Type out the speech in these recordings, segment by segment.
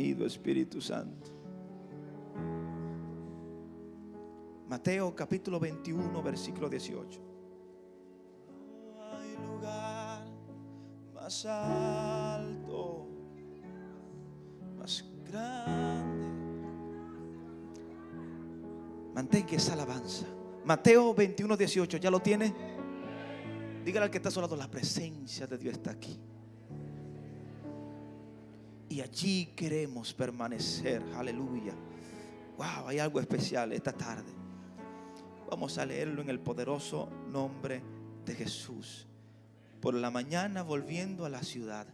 Bienvenido Espíritu Santo. Mateo capítulo 21, versículo 18. No hay lugar más alto, más grande. Mantenga esa alabanza. Mateo 21, 18, ¿ya lo tiene? Dígale al que está a su lado, la presencia de Dios está aquí. Y allí queremos permanecer. Aleluya. Wow, hay algo especial esta tarde. Vamos a leerlo en el poderoso nombre de Jesús. Por la mañana volviendo a la ciudad,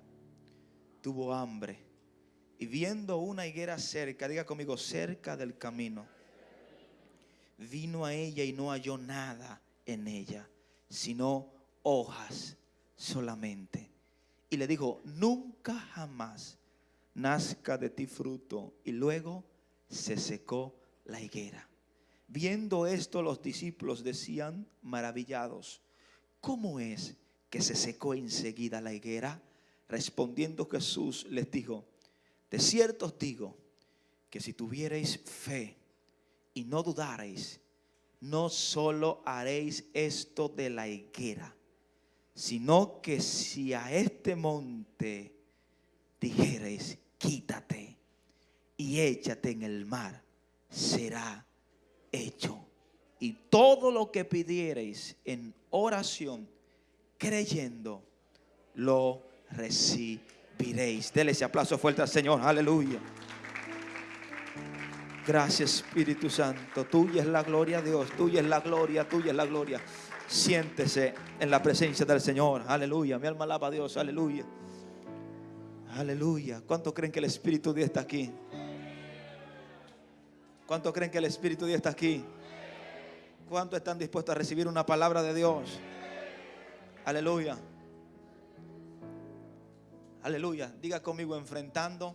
tuvo hambre y viendo una higuera cerca, diga conmigo, cerca del camino, vino a ella y no halló nada en ella, sino hojas solamente. Y le dijo, nunca jamás nazca de ti fruto. Y luego se secó la higuera. Viendo esto los discípulos decían maravillados, ¿cómo es que se secó enseguida la higuera? Respondiendo Jesús les dijo, de cierto os digo que si tuvierais fe y no dudarais, no solo haréis esto de la higuera, sino que si a este monte dijereis, quítate y échate en el mar, será hecho. Y todo lo que pidiereis en oración, creyendo, lo recibiréis. Dele ese aplauso fuerte al Señor. Aleluya. Gracias Espíritu Santo. Tuya es la gloria, Dios. Tuya es la gloria, tuya es la gloria. Siéntese en la presencia del Señor. Aleluya. Mi alma alaba a Dios. Aleluya. Aleluya. ¿Cuántos creen que el Espíritu de Dios está aquí? ¿Cuántos creen que el Espíritu de Dios está aquí? ¿Cuántos están dispuestos a recibir una palabra de Dios? Aleluya. Aleluya. Diga conmigo enfrentando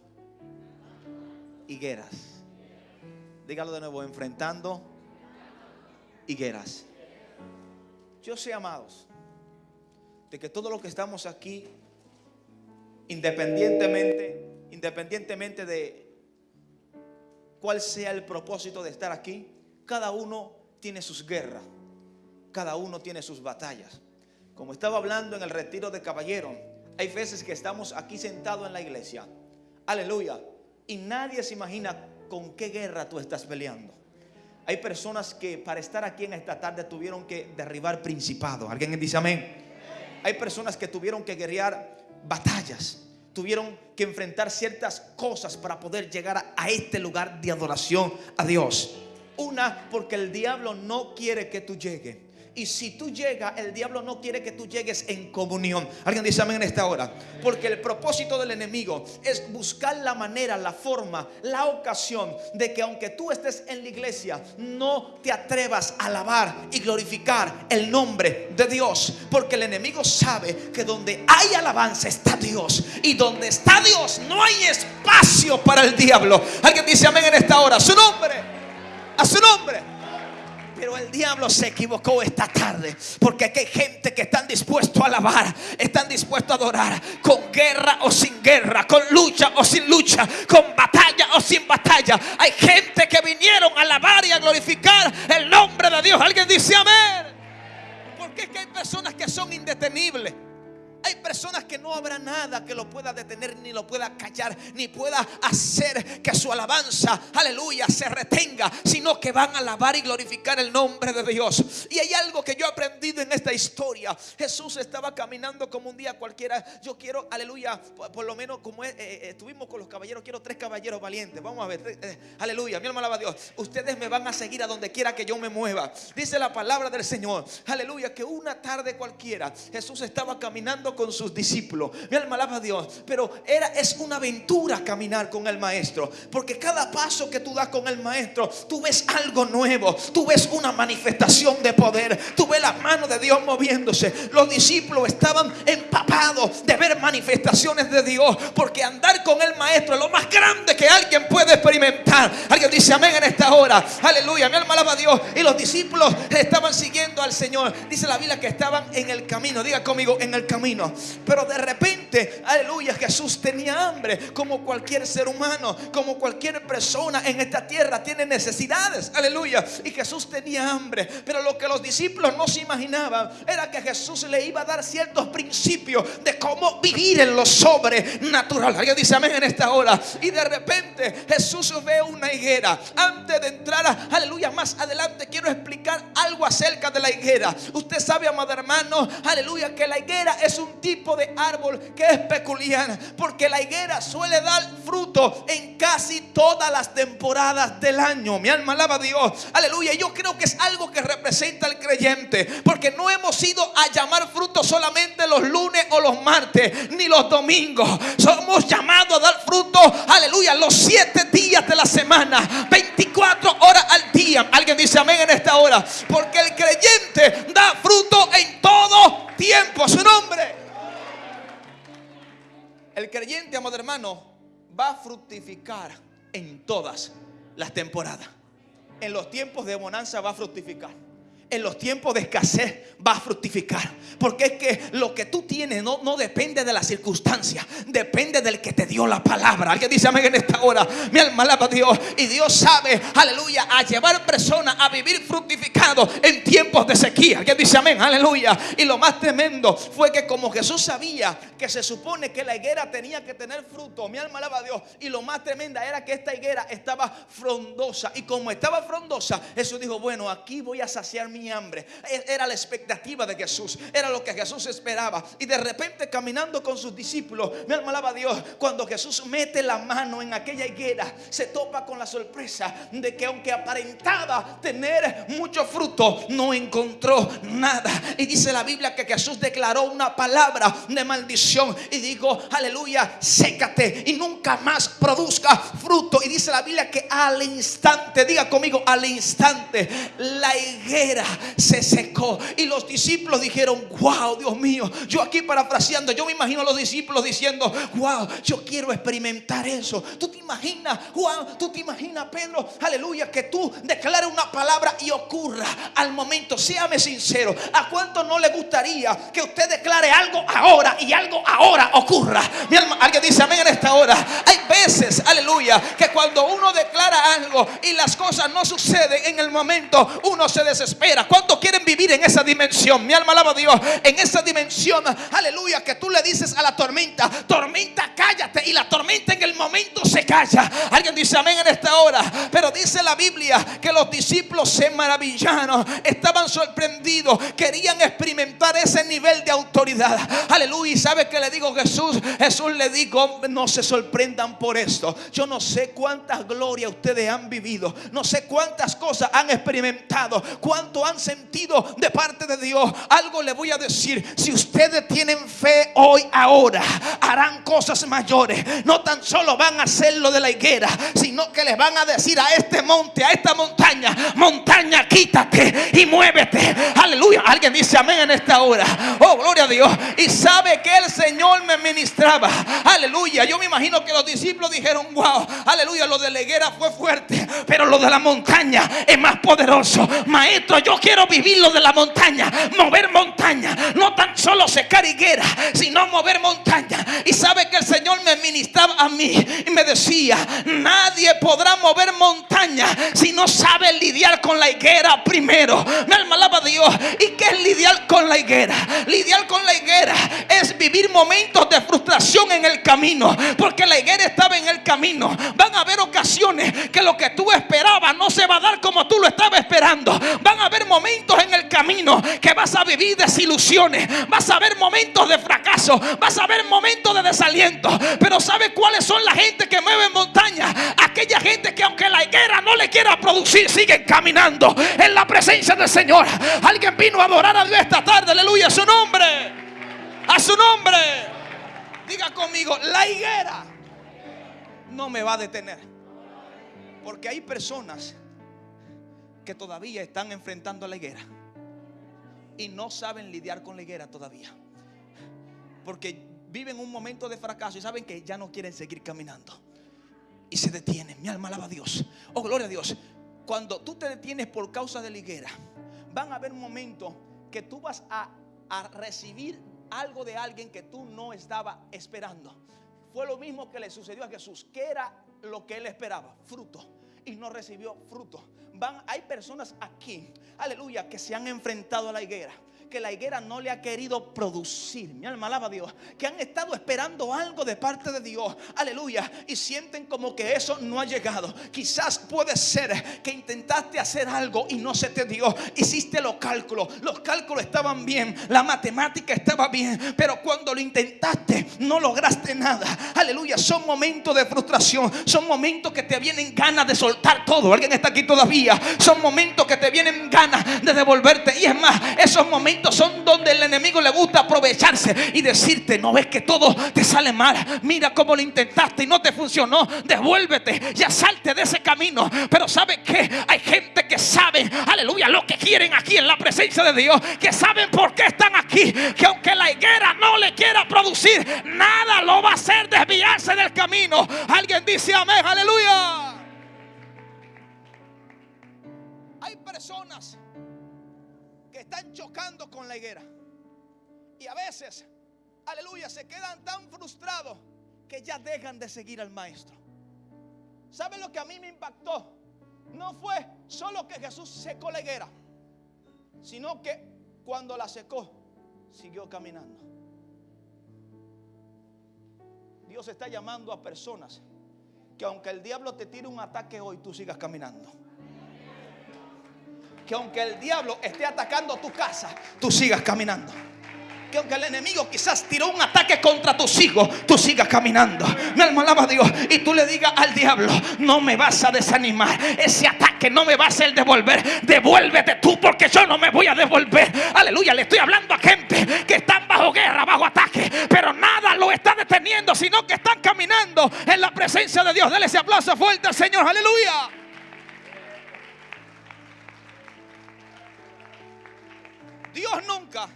higueras. Dígalo de nuevo, enfrentando higueras. Yo sé, amados, de que todo lo que estamos aquí, independientemente, independientemente de cuál sea el propósito de estar aquí, cada uno tiene sus guerras, cada uno tiene sus batallas. Como estaba hablando en el retiro de caballero, hay veces que estamos aquí sentados en la iglesia, aleluya, y nadie se imagina con qué guerra tú estás peleando. Hay personas que para estar aquí en esta tarde tuvieron que derribar principados. ¿Alguien dice amén? Hay personas que tuvieron que guerrear batallas tuvieron que enfrentar ciertas cosas para poder llegar a, este lugar de adoración a Dios. Una, porque el diablo no quiere que tú llegues. Y si tú llegas, el diablo no quiere que tú llegues en comunión. Alguien dice amén en esta hora. Porque el propósito del enemigo es buscar la manera, la forma, la ocasión de que aunque tú estés en la iglesia, no te atrevas a alabar y glorificar el nombre de Dios. Porque el enemigo sabe que donde hay alabanza está Dios. Y donde está Dios no hay espacio para el diablo. Alguien dice amén en esta hora. Su nombre. A su nombre. Pero el diablo se equivocó esta tarde. Porque aquí hay gente que están dispuestos a alabar. Están dispuestos a adorar. Con guerra o sin guerra. Con lucha o sin lucha. Con batalla o sin batalla. Hay gente que vinieron a alabar y a glorificar el nombre de Dios. Alguien dice amén. Porque es que hay personas que son indetenibles. Hay personas que no habrá nada que lo pueda detener, ni lo pueda callar, ni pueda hacer que su alabanza, aleluya, se retenga, sino que van a alabar y glorificar el nombre de Dios. Y hay algo que yo he aprendido en esta historia. Jesús estaba caminando como un día cualquiera. Yo quiero, aleluya, por, lo menos como eh, eh, estuvimos con los caballeros, quiero tres caballeros valientes. Vamos a ver, eh, aleluya, mi alma alaba a Dios. Ustedes me van a seguir a donde quiera que yo me mueva. Dice la palabra del Señor, aleluya, que una tarde cualquiera Jesús estaba caminando con sus discípulos. Mi alma alaba a Dios. Pero era, es una aventura caminar con el maestro. Porque cada paso que tú das con el maestro, tú ves algo nuevo. Tú ves una manifestación de poder. Tú ves la mano de Dios moviéndose. Los discípulos estaban empapados de ver manifestaciones de Dios. Porque andar con el maestro es lo más grande que alguien puede experimentar. Alguien dice amén en esta hora? Aleluya, mi alma alaba a Dios. Y los discípulos estaban siguiendo al Señor. Dice la Biblia que estaban en el camino. Diga conmigo, en el camino. Pero de repente, aleluya, Jesús tenía hambre. Como cualquier ser humano, como cualquier persona en esta tierra tiene necesidades. Aleluya. Y Jesús tenía hambre. Pero lo que los discípulos no se imaginaban era que Jesús le iba a dar ciertos principios de cómo vivir en lo sobrenatural. Alguien dice amén en esta hora. Y de repente Jesús ve una higuera. Antes de entrar, aleluya, más adelante quiero explicar algo acerca de la higuera. Usted sabe, amado hermano, aleluya, que la higuera es un tipo de árbol que es peculiar. Porque la higuera suele dar fruto en casi todas las temporadas del año. Mi alma alaba a Dios. Aleluya. Yo creo que es algo que representa al creyente. Porque no hemos ido a llamar fruto solamente los lunes o los martes, ni los domingos. Somos llamados a dar fruto, aleluya, los siete días de la semana, 24 horas al día. Alguien dice amén en esta hora. Porque el creyente da fruto en todo tiempo. Su nombre. El creyente, amado hermano, va a fructificar en todas las temporadas. En los tiempos de bonanza va a fructificar en los tiempos de escasez va a fructificar. Porque es que lo que tú tienes no, no depende de la circunstancia, depende del que te dio la palabra. Alguien dice amén en esta hora. Mi alma alaba a Dios. Y Dios sabe, aleluya, a llevar personas a vivir fructificado en tiempos de sequía. Alguien dice amén, aleluya. Y lo más tremendo fue que como Jesús sabía que se supone que la higuera tenía que tener fruto, mi alma alaba a Dios. Y lo más tremenda era que esta higuera estaba frondosa. Y como estaba frondosa, Jesús dijo, bueno, aquí voy a saciar mi hambre. E, era la expectativa de Jesús. Era lo que Jesús esperaba. Y de repente caminando con sus discípulos, me alma a Dios, cuando Jesús mete la mano en aquella higuera, se topa con la sorpresa de que aunque aparentaba tener mucho fruto, no encontró nada. Y dice la Biblia que Jesús declaró una palabra de maldición y dijo, aleluya, sécate y nunca más produzca fruto. Y dice la Biblia que al instante, diga conmigo, al instante, la higuera se secó. Y los discípulos dijeron, wow, Dios mío. Yo aquí parafraseando, yo me imagino a los discípulos diciendo, wow, yo quiero experimentar eso. Tú te imaginas, Juan, tú te imaginas, Pedro, aleluya, que tú declares una palabra y ocurra al momento. Séame sincero, ¿a cuánto no le gustaría que usted declare algo ahora y algo ahora ocurra? Mi alma, alguien dice amén en esta hora. Hay veces, aleluya, que cuando uno declara algo y las cosas no suceden en el momento, uno se desespera. ¿Cuántos quieren vivir en esa dimensión? Mi alma alaba a Dios. En esa dimensión, aleluya, que tú le dices a la tormenta, tormenta, cállate. Y la tormenta en calla. Alguien dice amén en esta hora. Pero dice la Biblia que los discípulos se maravillaron, estaban sorprendidos, querían experimentar ese nivel de autoridad. Aleluya. ¿Y sabe que le digo Jesús? Jesús le dijo, no se sorprendan por esto. Yo no sé cuántas glorias ustedes han vivido. No sé cuántas cosas han experimentado. Cuánto han sentido de parte de Dios. Algo le voy a decir. Si ustedes tienen fe hoy, ahora, harán cosas mayores. No tan solo van a hacer lo de la higuera, sino que les van a decir a este monte, a esta montaña, montaña, quítate y muévete. Aleluya. Alguien dice amén en esta hora. Oh, gloria a Dios. Y sabe que el Señor me ministraba. Aleluya. Yo me imagino que los discípulos dijeron, wow, aleluya, lo de la higuera fue fuerte, pero lo de la montaña es más poderoso. Maestro, yo quiero vivir lo de la montaña, mover montaña, no tan solo secar higuera, sino mover montaña. Y sabe que el Señor me ministraba a mí y me decía, nadie podrá mover montaña si no sabe lidiar con la higuera primero. Me almalaba Dios. ¿Y qué es lidiar con la higuera? Lidiar con la higuera es vivir momentos de frustración en el camino, porque la higuera estaba en el camino. Van a haber ocasiones que lo que tú esperabas no se va a dar como tú lo estabas esperando. Van a haber momentos en el camino que vas a vivir desilusiones, vas a ver momentos de fracaso, vas a ver momentos de desaliento. Pero ¿sabe cuáles son la gente que mueve montaña? Aquella gente que aunque la higuera no le quiera producir, siguen caminando en la presencia del Señor. Alguien vino a adorar a Dios esta tarde, aleluya, su nombre. A su nombre. Diga conmigo, la higuera no me va a detener. Porque hay personas que todavía están enfrentando a la higuera y no saben lidiar con la higuera todavía. Porque viven un momento de fracaso y saben que ya no quieren seguir caminando. y se detiene. Mi alma alaba a Dios. Oh, gloria a Dios. Cuando tú te detienes por causa de la higuera, van a haber momentos que tú vas a, a recibir algo de alguien que tú no estabas esperando. Fue lo mismo que le sucedió a Jesús. ¿Qué era lo que él esperaba? Fruto. Y no recibió fruto. Van, hay personas aquí, aleluya, que se han enfrentado a la higuera que la higuera no le ha querido producir. Mi alma alaba a Dios. Que han estado esperando algo de parte de Dios. Aleluya. Y sienten como que eso no ha llegado. Quizás puede ser que intentaste hacer algo y no se te dio. Hiciste los cálculos. Los cálculos estaban bien. La matemática estaba bien. Pero cuando lo intentaste no lograste nada. Aleluya. Son momentos de frustración. Son momentos que te vienen ganas de soltar todo. Alguien está aquí todavía. Son momentos que te vienen ganas de devolverte. Y es más, esos momentos son donde el enemigo le gusta aprovecharse y decirte, no ves que todo te sale mal. Mira cómo lo intentaste y no te funcionó. Devuélvete, ya salte de ese camino. Pero ¿sabe que Hay gente que sabe, aleluya, lo que quieren aquí en la presencia de Dios. Que saben por qué están aquí. Que aunque la higuera no le quiera producir, nada lo va a hacer desviarse del camino. Alguien dice amén, aleluya. Hay personas están chocando con la higuera. Y a veces, aleluya, se quedan tan frustrados que ya dejan de seguir al maestro. ¿Saben lo que a mí me impactó? No fue solo que Jesús secó la higuera, sino que cuando la secó, siguió caminando. Dios está llamando a personas que aunque el diablo te tire un ataque hoy, tú sigas caminando que aunque el diablo esté atacando tu casa, tú sigas caminando. Que aunque el enemigo quizás tiró un ataque contra tus hijos, tú sigas caminando. Mi alma alaba a Dios. Y tú le digas al diablo, no me vas a desanimar. Ese ataque no me va a hacer devolver. Devuélvete tú porque yo no me voy a devolver. Aleluya. Le estoy hablando a gente que están bajo guerra, bajo ataque. Pero nada lo está deteniendo, sino que están caminando en la presencia de Dios. Dele ese aplauso fuerte al Señor. Aleluya. Dios nunca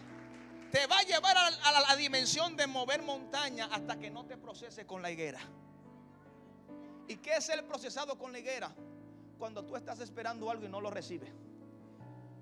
te va a llevar a la, dimensión de mover montaña hasta que no te procese con la higuera. ¿Y qué es el procesado con la higuera? Cuando tú estás esperando algo y no lo recibes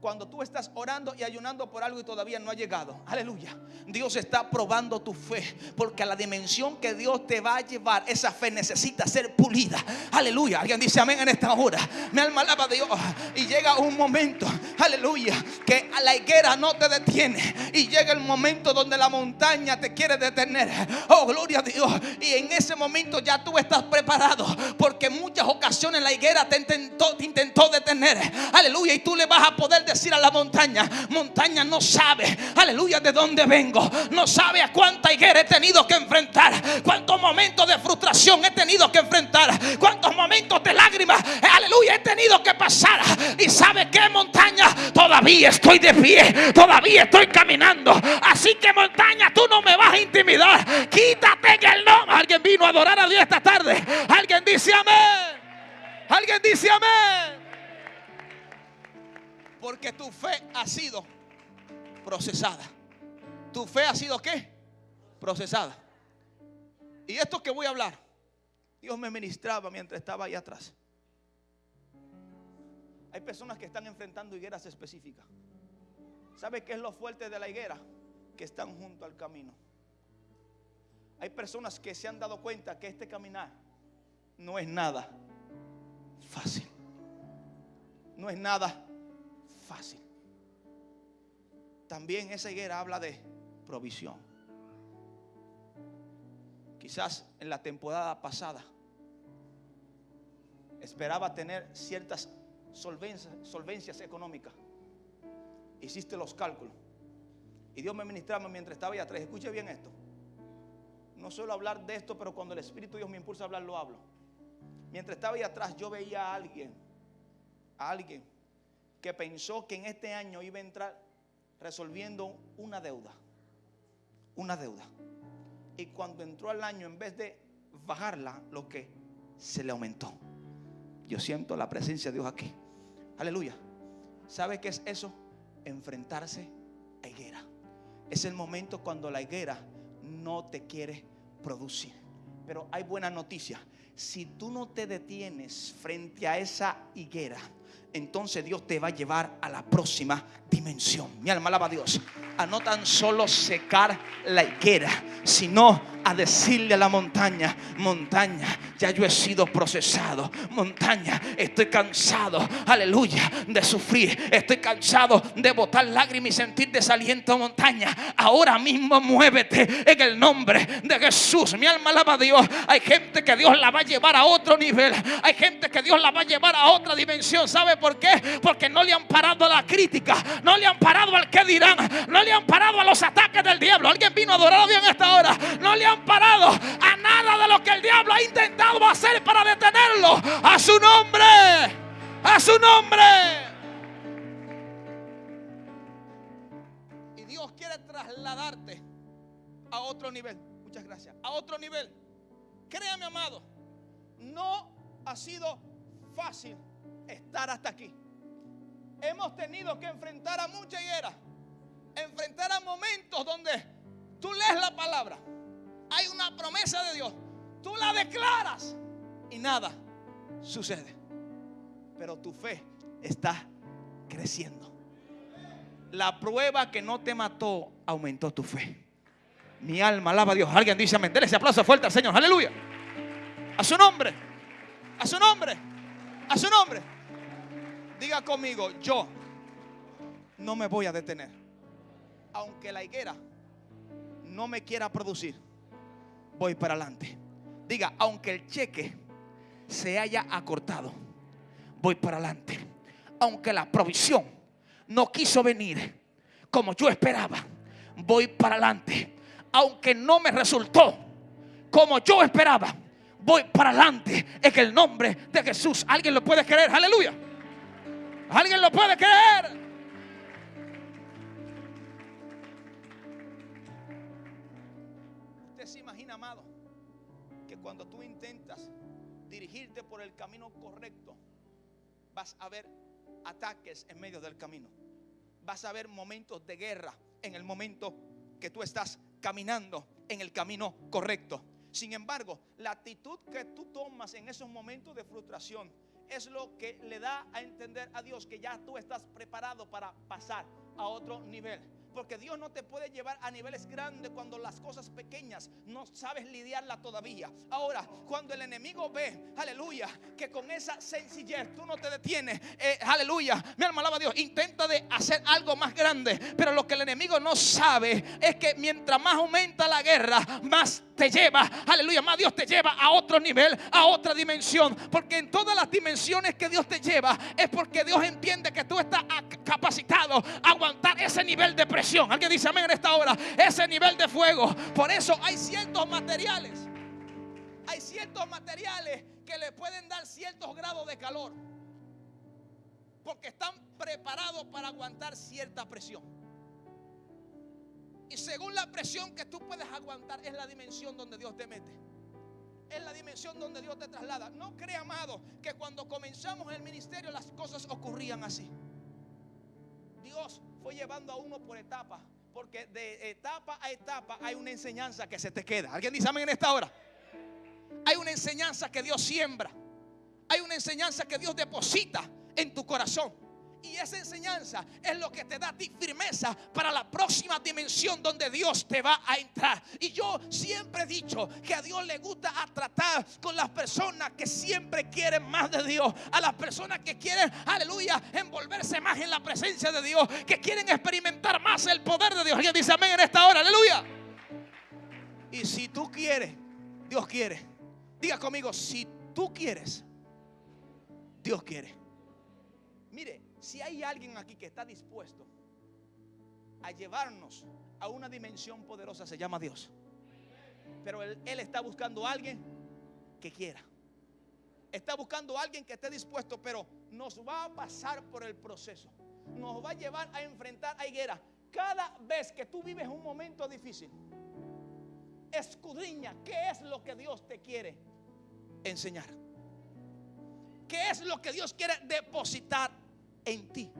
cuando tú estás orando y ayunando por algo y todavía no ha llegado. Aleluya. Dios está probando tu fe. Porque a la dimensión que Dios te va a llevar, esa fe necesita ser pulida. Aleluya. Alguien dice amén en esta hora. Mi alma alaba a Dios. Y llega un momento, aleluya, que a la higuera no te detiene. Y llega el momento donde la montaña te quiere detener. Oh, gloria a Dios. Y en ese momento ya tú estás preparado. Porque en muchas ocasiones la higuera te intentó, te intentó detener. Aleluya. Y tú le vas a poder decir a la montaña, montaña no sabe, aleluya, de dónde vengo. No sabe a cuánta higuera he tenido que enfrentar. Cuántos momentos de frustración he tenido que enfrentar. Cuántos momentos de lágrimas, aleluya, he tenido que pasar. Y sabe que montaña, todavía estoy de pie, todavía estoy caminando. Así que montaña, tú no me vas a intimidar. Quítate en el nombre. Alguien vino a adorar a Dios esta tarde. Alguien dice amén. Alguien dice amén. Porque tu fe ha sido procesada. ¿Tu fe ha sido qué? Procesada. Y esto que voy a hablar, Dios me ministraba mientras estaba ahí atrás. Hay personas que están enfrentando higueras específicas. ¿Sabe qué es lo fuerte de la higuera? Que están junto al camino. Hay personas que se han dado cuenta que este caminar no es nada fácil. No es nada fácil. También esa higuera habla de provisión. Quizás en la temporada pasada esperaba tener ciertas solvencias, económicas. Hiciste los cálculos. Y Dios me ministraba mientras estaba ahí atrás. Escuche bien esto. No suelo hablar de esto, pero cuando el Espíritu Dios me impulsa a hablar, lo hablo. Mientras estaba ahí atrás, yo veía a alguien, a alguien que pensó que en este año iba a entrar resolviendo una deuda. Una deuda. Y cuando entró al año, en vez de bajarla, lo que se le aumentó. Yo siento la presencia de Dios aquí. Aleluya. ¿Sabe qué es eso? Enfrentarse a higuera. Es el momento cuando la higuera no te quiere producir. Pero hay buena noticia si tú no te detienes frente a esa higuera, entonces Dios te va a llevar a la próxima dimensión. Mi alma alaba a Dios. A no tan solo secar la higuera, sino a decirle a la montaña, montaña, ya yo he sido procesado. Montaña, estoy cansado, aleluya, de sufrir. Estoy cansado de botar lágrimas y sentir desaliento, montaña. Ahora mismo muévete en el nombre de Jesús. Mi alma alaba a Dios. Hay gente que Dios la va a llevar a otro nivel. Hay gente que Dios la va a llevar a otra dimensión. ¿Sabe por qué? Porque no le han parado a la crítica. No le han parado al que dirán. No le han parado a los ataques del diablo. Alguien vino a adorar a Dios en esta hora. No le han parado a nada de lo que el diablo ha intentado hacer para detenerlo. A su nombre. A su nombre. Y Dios quiere trasladarte a otro nivel. Muchas gracias. A otro nivel. Créame, amado. No ha sido fácil estar hasta aquí. Hemos tenido que enfrentar a mucha higuera. Enfrentar a momentos donde tú lees la palabra hay una promesa de Dios. Tú la declaras y nada sucede. Pero tu fe está creciendo. La prueba que no te mató aumentó tu fe. Mi alma alaba a Dios. Alguien dice amén. Dele ese aplauso fuerte al Señor. Aleluya. A su nombre. A su nombre. A su nombre. Diga conmigo, yo no me voy a detener. Aunque la higuera no me quiera producir voy para adelante. Diga, aunque el cheque se haya acortado, voy para adelante. Aunque la provisión no quiso venir como yo esperaba, voy para adelante. Aunque no me resultó como yo esperaba, voy para adelante en el nombre de Jesús. ¿Alguien lo puede creer? Aleluya. ¿Alguien lo puede creer? cuando tú intentas dirigirte por el camino correcto, vas a ver ataques en medio del camino. Vas a ver momentos de guerra en el momento que tú estás caminando en el camino correcto. Sin embargo, la actitud que tú tomas en esos momentos de frustración es lo que le da a entender a Dios que ya tú estás preparado para pasar a otro nivel. Porque Dios no te puede llevar a niveles grandes cuando las cosas pequeñas no sabes lidiarla todavía. Ahora, cuando el enemigo ve, aleluya, que con esa sencillez tú no te detienes, eh, aleluya, mi alma alaba a Dios, intenta de hacer algo más grande. Pero lo que el enemigo no sabe es que mientras más aumenta la guerra, más te lleva, aleluya, más Dios te lleva a otro nivel, a otra dimensión. Porque en todas las dimensiones que Dios te lleva es porque Dios entiende que tú estás capacitado a aguantar ese nivel de presión Alguien dice amén en esta hora. Ese nivel de fuego. Por eso hay ciertos materiales. Hay ciertos materiales que le pueden dar ciertos grados de calor. Porque están preparados para aguantar cierta presión. Y según la presión que tú puedes aguantar, es la dimensión donde Dios te mete. Es la dimensión donde Dios te traslada. No crea, amado, que cuando comenzamos el ministerio las cosas ocurrían así. Dios fue llevando a uno por etapa. Porque de etapa a etapa hay una enseñanza que se te queda. ¿Alguien dice amén en esta hora? Hay una enseñanza que Dios siembra. Hay una enseñanza que Dios deposita en tu corazón. Y esa enseñanza es lo que te da a ti firmeza para la próxima dimensión donde Dios te va a entrar. Y yo siempre he dicho que a Dios le gusta tratar con las personas que siempre quieren más de Dios. A las personas que quieren, aleluya, envolverse más en la presencia de Dios. Que quieren experimentar más el poder de Dios. Alguien dice amén en esta hora, aleluya. Y si tú quieres, Dios quiere. Diga conmigo, si tú quieres, Dios quiere. Si hay alguien aquí que está dispuesto a llevarnos a una dimensión poderosa, se llama Dios. Pero él, está buscando a alguien que quiera. Está buscando a alguien que esté dispuesto, pero nos va a pasar por el proceso. Nos va a llevar a enfrentar a higuera. Cada vez que tú vives un momento difícil, escudriña qué es lo que Dios te quiere enseñar. ¿Qué es lo que Dios quiere depositar en ti.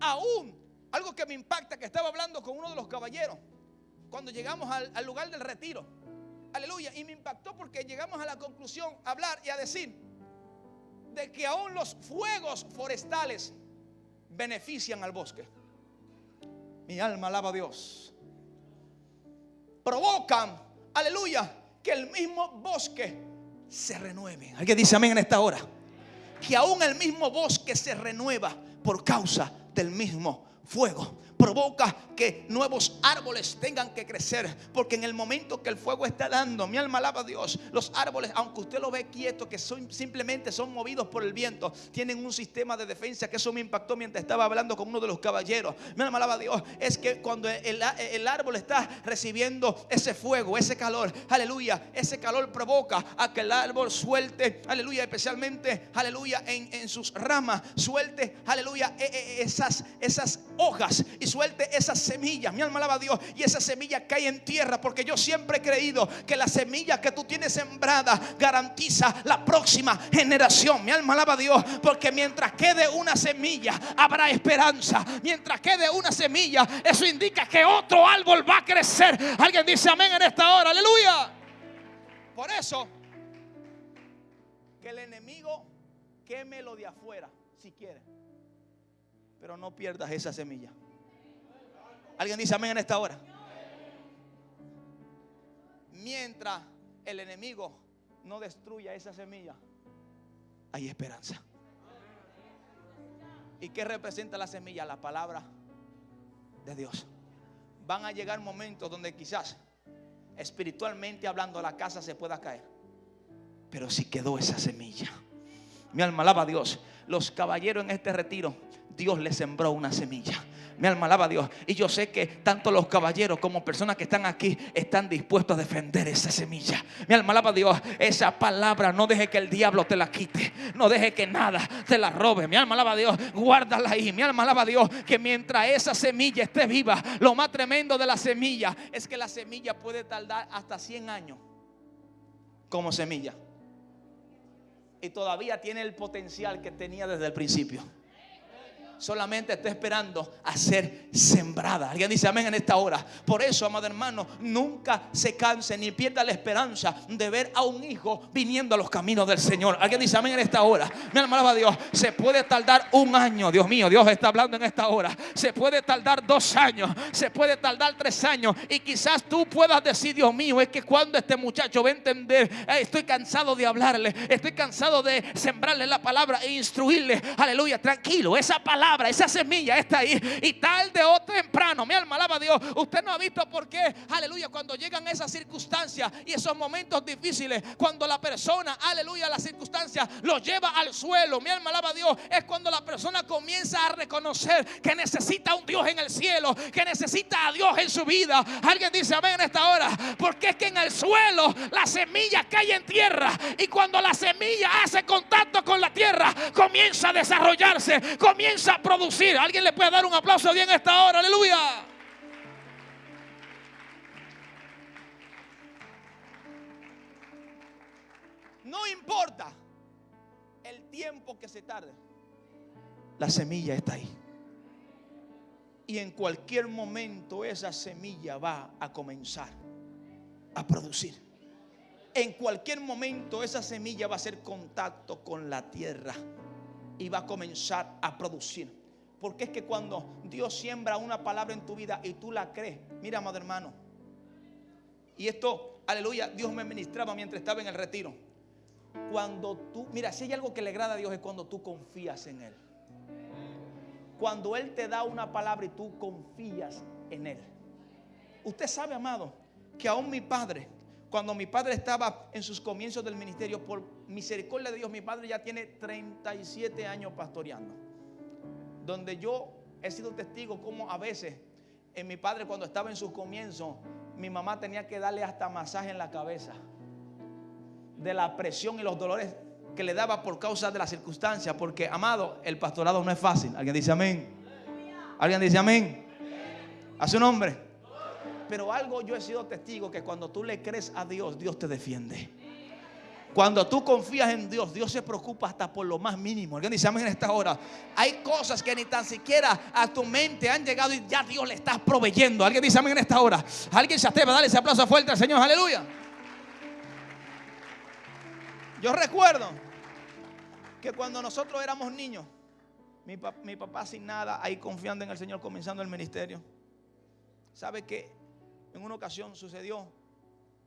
Aún, algo que me impacta, que estaba hablando con uno de los caballeros, cuando llegamos al, lugar del retiro, aleluya, y me impactó porque llegamos a la conclusión, a hablar y a decir de que aún los fuegos forestales benefician al bosque. Mi alma alaba a Dios. Provocan, aleluya, que el mismo bosque se renueve. Alguien dice amén en esta hora. Que aún el mismo bosque se renueva por causa del mismo fuego provoca que nuevos árboles tengan que crecer. Porque en el momento que el fuego está dando, mi alma alaba a Dios, los árboles, aunque usted lo ve quieto, que son, simplemente son movidos por el viento, tienen un sistema de defensa que eso me impactó mientras estaba hablando con uno de los caballeros. Mi alma alaba a Dios, es que cuando el, árbol está recibiendo ese fuego, ese calor, aleluya, ese calor provoca a que el árbol suelte, aleluya, especialmente, aleluya, en, en sus ramas, suelte, aleluya, e, e, esas, esas hojas y suelte esa semilla. Mi alma alaba a Dios. Y esa semilla cae en tierra. Porque yo siempre he creído que la semilla que tú tienes sembrada garantiza la próxima generación. Mi alma alaba a Dios. Porque mientras quede una semilla, habrá esperanza. Mientras quede una semilla, eso indica que otro árbol va a crecer. Alguien dice amén en esta hora. Aleluya. Por eso, que el enemigo queme lo de afuera, si quiere. Pero no pierdas esa semilla. Alguien dice amén en esta hora. Mientras el enemigo no destruya esa semilla, hay esperanza. ¿Y qué representa la semilla? La palabra de Dios. Van a llegar momentos donde quizás espiritualmente hablando la casa se pueda caer. Pero si quedó esa semilla. Mi alma alaba a Dios. Los caballeros en este retiro, Dios les sembró una semilla. Mi alma alaba Dios. Y yo sé que tanto los caballeros como personas que están aquí están dispuestos a defender esa semilla. Mi alma alaba Dios. Esa palabra no deje que el diablo te la quite. No deje que nada te la robe. Mi alma alaba Dios. Guárdala ahí. Mi alma alaba a Dios. Que mientras esa semilla esté viva, lo más tremendo de la semilla es que la semilla puede tardar hasta 100 años como semilla. Y todavía tiene el potencial que tenía desde el principio solamente está esperando a ser sembrada. Alguien dice amén en esta hora. Por eso, amado hermano, nunca se canse ni pierda la esperanza de ver a un hijo viniendo a los caminos del Señor. Alguien dice amén en esta hora. Mi alma Dios. Se puede tardar un año. Dios mío, Dios está hablando en esta hora. Se puede tardar dos años. Se puede tardar tres años. Y quizás tú puedas decir, Dios mío, es que cuando este muchacho va a entender, estoy cansado de hablarle. Estoy cansado de sembrarle la palabra e instruirle. Aleluya, tranquilo. Esa palabra esa semilla está ahí. Y tarde o temprano, mi alma alaba a Dios. Usted no ha visto por qué, aleluya, cuando llegan esas circunstancias y esos momentos difíciles, cuando la persona, aleluya, las circunstancias lo lleva al suelo, mi alma alaba a Dios, es cuando la persona comienza a reconocer que necesita un Dios en el cielo, que necesita a Dios en su vida. Alguien dice amén en esta hora, porque es que en el suelo la semilla cae en tierra y cuando la semilla hace contacto con la tierra, comienza a desarrollarse, comienza a producir. Alguien le puede dar un aplauso bien esta hora, aleluya. No importa el tiempo que se tarde, la semilla está ahí. Y en cualquier momento esa semilla va a comenzar a producir. En cualquier momento esa semilla va a hacer contacto con la tierra y va a comenzar a producir. Porque es que cuando Dios siembra una palabra en tu vida y tú la crees, mira, amado hermano, y esto, aleluya, Dios me ministraba mientras estaba en el retiro. Cuando tú, mira, si hay algo que le agrada a Dios es cuando tú confías en Él. Cuando Él te da una palabra y tú confías en Él. Usted sabe, amado, que aún mi padre, cuando mi padre estaba en sus comienzos del ministerio, por misericordia de Dios, mi padre ya tiene 37 años pastoreando. Donde yo he sido testigo como a veces en mi padre cuando estaba en sus comienzos, mi mamá tenía que darle hasta masaje en la cabeza de la presión y los dolores que le daba por causa de las circunstancias. Porque, amado, el pastorado no es fácil. ¿Alguien dice amén? ¿Alguien dice amén? A su nombre. Pero algo yo he sido testigo que cuando tú le crees a Dios, Dios te defiende. Cuando tú confías en Dios, Dios se preocupa hasta por lo más mínimo. Amén en esta hora. Hay cosas que ni tan siquiera a tu mente han llegado y ya Dios le está proveyendo. Alguien dice amén en esta hora. Alguien se atreve a darle ese aplauso fuerte al Señor. Aleluya. Yo recuerdo que cuando nosotros éramos niños, mi, papá sin nada, ahí confiando en el Señor, comenzando el ministerio. ¿Sabe que en una ocasión sucedió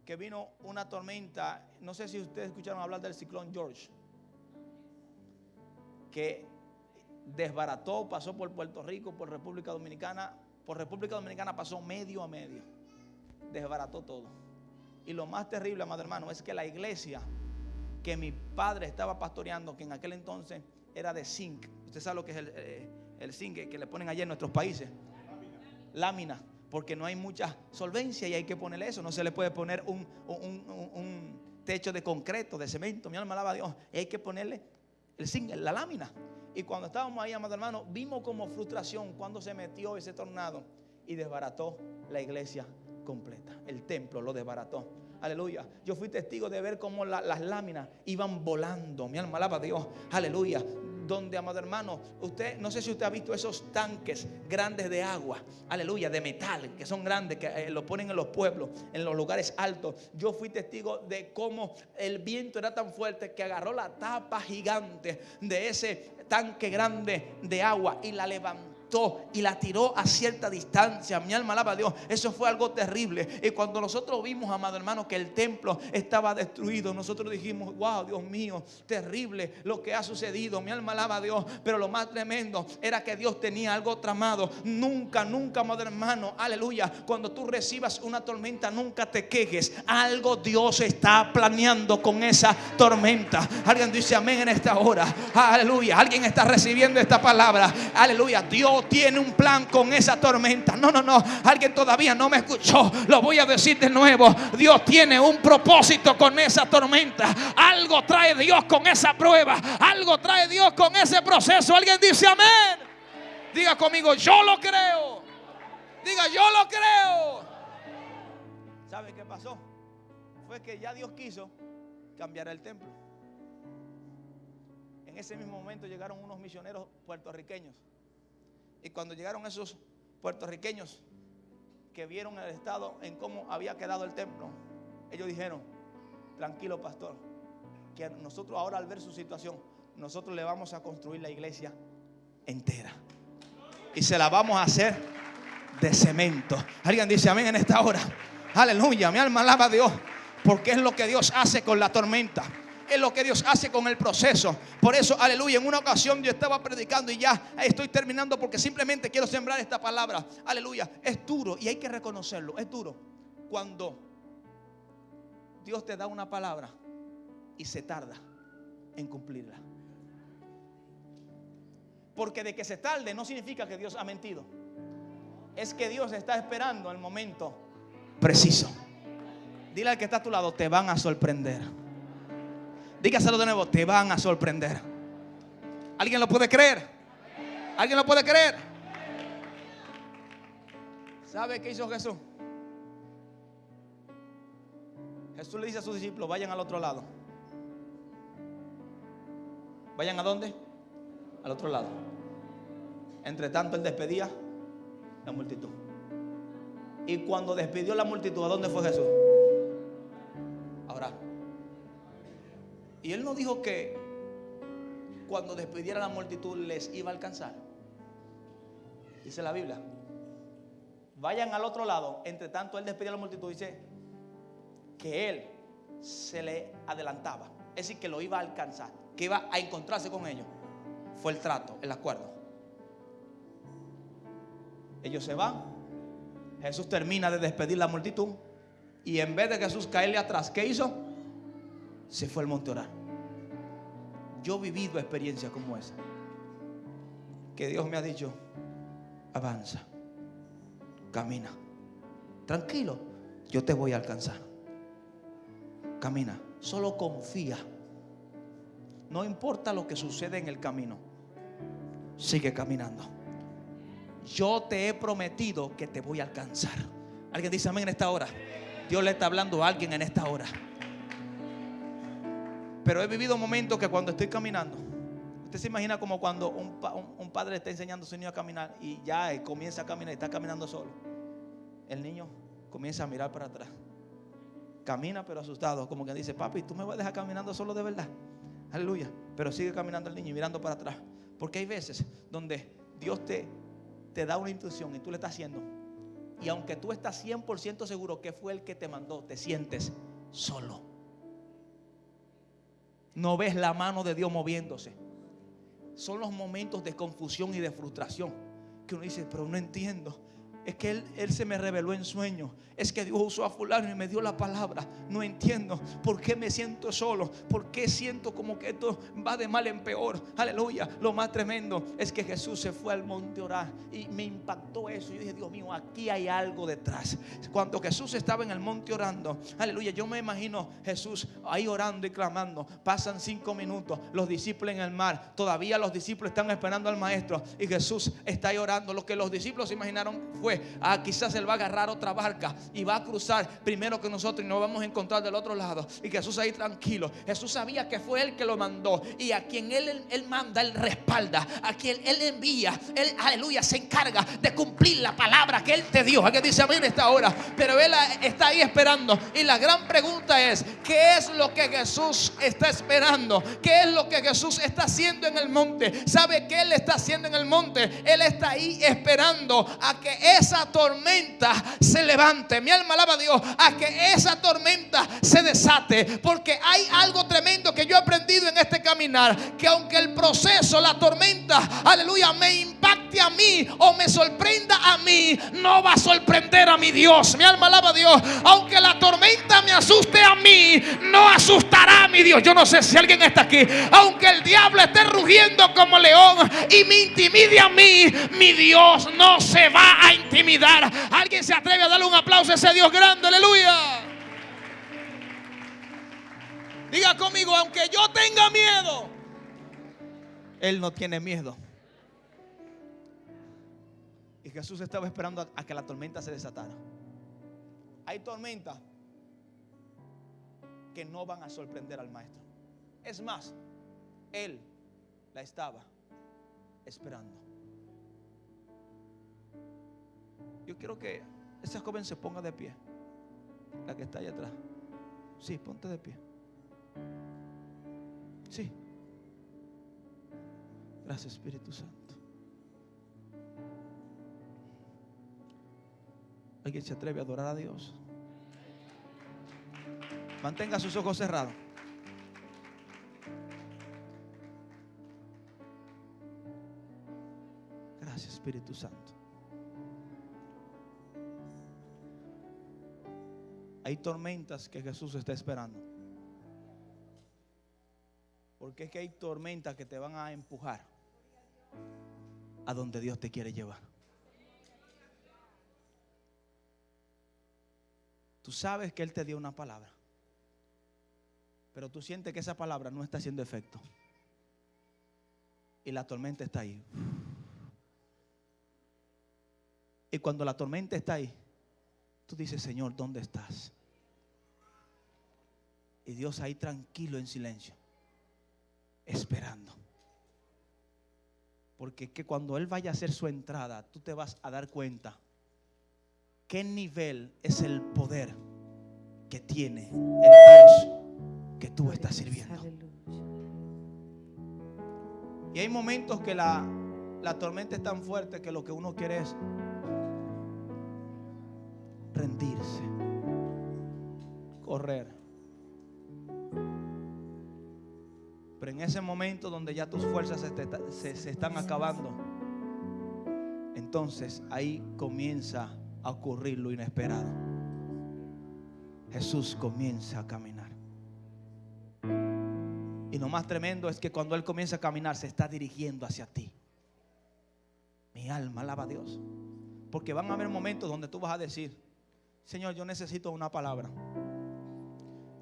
que vino una tormenta? No sé si ustedes escucharon hablar del ciclón George, que desbarató, pasó por Puerto Rico, por República Dominicana. Por República Dominicana pasó medio a medio. Desbarató todo. Y lo más terrible, amado hermano, es que la iglesia que mi padre estaba pastoreando, que en aquel entonces era de zinc. Usted sabe lo que es el, eh, zinc que le ponen allá en nuestros países. Lámina. Porque no hay mucha solvencia y hay que ponerle eso. No se le puede poner un, techo de concreto, de cemento. Mi alma alaba a Dios. Y hay que ponerle el zinc, la lámina. Y cuando estábamos ahí, amado hermano, vimos como frustración cuando se metió ese tornado y desbarató la iglesia completa. El templo lo desbarató. Aleluya. Yo fui testigo de ver cómo las láminas iban volando. Mi alma alaba a Dios. Aleluya donde, amado hermano, usted, no sé si usted ha visto esos tanques grandes de agua, aleluya, de metal, que son grandes, que eh, lo ponen en los pueblos, en los lugares altos. Yo fui testigo de cómo el viento era tan fuerte que agarró la tapa gigante de ese tanque grande de agua y la levantó y la tiró a cierta distancia. Mi alma alaba a Dios. Eso fue algo terrible. Y cuando nosotros vimos, amado hermano, que el templo estaba destruido, nosotros dijimos, wow, Dios mío, terrible lo que ha sucedido. Mi alma alaba a Dios. Pero lo más tremendo era que Dios tenía algo tramado. Nunca, nunca, amado hermano, aleluya. Cuando tú recibas una tormenta, nunca te quejes. Algo Dios está planeando con esa tormenta. Alguien dice amén en esta hora. Aleluya. Alguien está recibiendo esta palabra. Aleluya. Dios tiene un plan con esa tormenta. No, no, no. Alguien todavía no me escuchó. Lo voy a decir de nuevo. Dios tiene un propósito con esa tormenta. Algo trae Dios con esa prueba. Algo trae Dios con ese proceso. Alguien dice amén. Diga conmigo, yo lo creo. Diga, yo lo creo. ¿Sabe qué pasó? Fue que ya Dios quiso cambiar el templo. En ese mismo momento llegaron unos misioneros puertorriqueños y cuando llegaron esos puertorriqueños que vieron el estado en cómo había quedado el templo, ellos dijeron, tranquilo pastor, que nosotros ahora al ver su situación, nosotros le vamos a construir la iglesia entera. Y se la vamos a hacer de cemento. Alguien dice amén en esta hora. Aleluya, mi alma alaba a Dios. Porque es lo que Dios hace con la tormenta es lo que Dios hace con el proceso. Por eso, aleluya, en una ocasión yo estaba predicando y ya estoy terminando porque simplemente quiero sembrar esta palabra. Aleluya, es duro y hay que reconocerlo, es duro. Cuando Dios te da una palabra y se tarda en cumplirla. Porque de que se tarde no significa que Dios ha mentido. Es que Dios está esperando el momento preciso. Dile al que está a tu lado, te van a sorprender. Dígaselo de nuevo, te van a sorprender. ¿Alguien lo puede creer? ¿Alguien lo puede creer? ¿Sabe qué hizo Jesús? Jesús le dice a sus discípulos, vayan al otro lado. ¿Vayan a dónde? Al otro lado. Entre tanto, él despedía la multitud. Y cuando despidió la multitud, ¿a dónde fue Jesús? Ahora, y él no dijo que cuando despidiera la multitud les iba a alcanzar. Dice la Biblia. Vayan al otro lado. Entre tanto, él despedía a la multitud. Dice que él se le adelantaba. Es decir, que lo iba a alcanzar. Que iba a encontrarse con ellos. Fue el trato, el acuerdo. Ellos se van. Jesús termina de despedir la multitud. Y en vez de Jesús caerle atrás, ¿qué hizo? Se fue al monte orar. Yo he vivido experiencias como esa. Que Dios me ha dicho, avanza, camina, tranquilo, yo te voy a alcanzar. Camina, solo confía. No importa lo que sucede en el camino, sigue caminando. Yo te he prometido que te voy a alcanzar. Alguien dice amén en esta hora. Dios le está hablando a alguien en esta hora. Pero he vivido momentos que cuando estoy caminando, usted se imagina como cuando un, padre está enseñando a su niño a caminar y ya comienza a caminar y está caminando solo. El niño comienza a mirar para atrás. camina pero asustado, como que dice, papi, tú me vas a dejar caminando solo de verdad. Aleluya. Pero sigue caminando el niño y mirando para atrás. Porque hay veces donde Dios te, te da una instrucción y tú le estás haciendo. Y aunque tú estás 100% seguro que fue el que te mandó, te sientes solo. No ves la mano de Dios moviéndose. Son los momentos de confusión y de frustración que uno dice, pero no entiendo. Es que él, se me reveló en sueño. Es que Dios usó a fulano y me dio la palabra. No entiendo por qué me siento solo. Por qué siento como que esto va de mal en peor. Aleluya. Lo más tremendo es que Jesús se fue al monte a orar. Y me impactó eso. Yo dije, Dios mío, aquí hay algo detrás. Cuando Jesús estaba en el monte orando. Aleluya. Yo me imagino Jesús ahí orando y clamando. Pasan cinco minutos. Los discípulos en el mar. Todavía los discípulos están esperando al maestro. Y Jesús está ahí orando. Lo que los discípulos imaginaron fue ah, quizás él va a agarrar otra barca y va a cruzar primero que nosotros y nos vamos a encontrar del otro lado. Y Jesús ahí tranquilo. Jesús sabía que fue él que lo mandó. Y a quien él, él manda, él respalda. A quien él envía, él, aleluya, se encarga de cumplir la palabra que él te dio. Alguien dice amén esta hora. Pero él está ahí esperando. Y la gran pregunta es: ¿qué es lo que Jesús está esperando? ¿Qué es lo que Jesús está haciendo en el monte? ¿Sabe qué él está haciendo en el monte? Él está ahí esperando a que esa tormenta se levante. Mi alma alaba a Dios a que esa tormenta se desate. Porque hay algo tremendo que yo he aprendido en este caminar. Que aunque el proceso, la tormenta, aleluya, me impacte a mí o me sorprenda a mí, no va a sorprender a mi Dios. Mi alma alaba a Dios. Aunque la tormenta me asuste a mí, no asustará a mi Dios. Yo no sé si alguien está aquí. Aunque el diablo esté rugiendo como león y me intimide a mí, mi Dios no se va a intimidar. Alguien se atreve a darle un aplauso a ese Dios grande, aleluya. Diga conmigo, aunque yo tenga miedo, Él no tiene miedo. Y Jesús estaba esperando a que la tormenta se desatara. Hay tormentas que no van a sorprender al maestro. Es más, Él la estaba esperando. Yo quiero que esa joven se ponga de pie. La que está allá atrás. Sí, ponte de pie. Sí. Gracias Espíritu Santo. ¿Alguien se atreve a adorar a Dios? Mantenga sus ojos cerrados. Gracias Espíritu Santo. Hay tormentas que Jesús está esperando. Porque es que hay tormentas que te van a empujar a donde Dios te quiere llevar. Tú sabes que Él te dio una palabra. Pero tú sientes que esa palabra no está haciendo efecto. Y la tormenta está ahí. Y cuando la tormenta está ahí, Tú dices, Señor, ¿dónde estás? Y Dios ahí tranquilo en silencio, esperando. Porque que cuando Él vaya a hacer su entrada, tú te vas a dar cuenta qué nivel es el poder que tiene el Dios que tú estás sirviendo. Y hay momentos que la, la tormenta es tan fuerte que lo que uno quiere es rendirse, correr. Pero en ese momento donde ya tus fuerzas se, están acabando, entonces ahí comienza a ocurrir lo inesperado. Jesús comienza a caminar. Y lo más tremendo es que cuando Él comienza a caminar se está dirigiendo hacia ti. Mi alma alaba a Dios. Porque van a haber momentos donde tú vas a decir, Señor, yo necesito una palabra.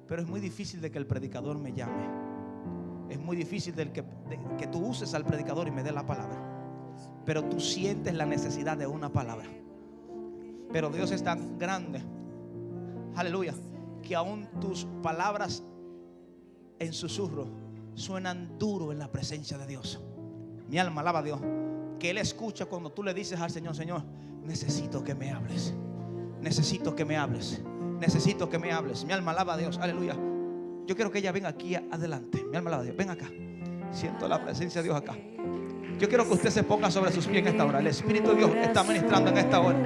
Pero es muy difícil de que el predicador me llame. Es muy difícil de que, que tú uses al predicador y me dé la palabra. Pero tú sientes la necesidad de una palabra. Pero Dios es tan grande. Aleluya. Que aún tus palabras en susurro suenan duro en la presencia de Dios. Mi alma alaba a Dios. Que Él escucha cuando tú le dices al Señor, Señor, necesito que me hables necesito que me hables. necesito que me hables. Mi alma alaba a Dios, aleluya. Yo quiero que ella venga aquí adelante. Mi alma alaba a Dios, ven acá. Siento la presencia de Dios acá. Yo quiero que usted se ponga sobre sus pies en esta hora. El Espíritu de Dios está ministrando en esta hora.